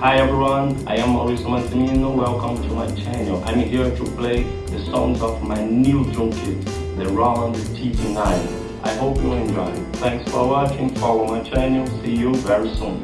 Hi everyone, I am Mauricio Massimino. Welcome to my channel. I'm here to play the songs of my new drum kit, the Roland TD9. I hope you enjoy. Thanks for watching, follow my channel, see you very soon.